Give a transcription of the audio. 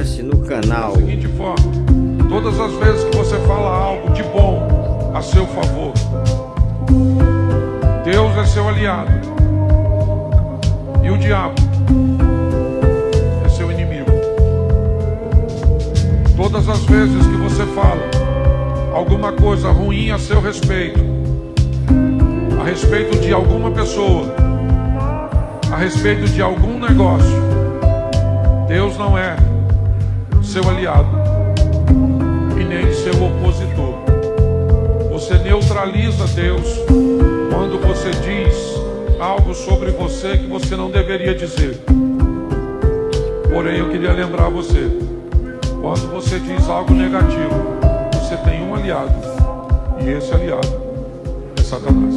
Inscreva-se no canal. Da seguinte forma: todas as vezes que você fala algo de bom a seu favor, Deus é seu aliado e o diabo é seu inimigo. Todas as vezes que você fala alguma coisa ruim a seu respeito, a respeito de alguma pessoa, a respeito de algum negócio, Deus não é seu aliado e nem seu opositor. Você neutraliza Deus quando você diz algo sobre você que você não deveria dizer. Porém, eu queria lembrar você: quando você diz algo negativo, você tem um aliado, e esse aliado é Satanás.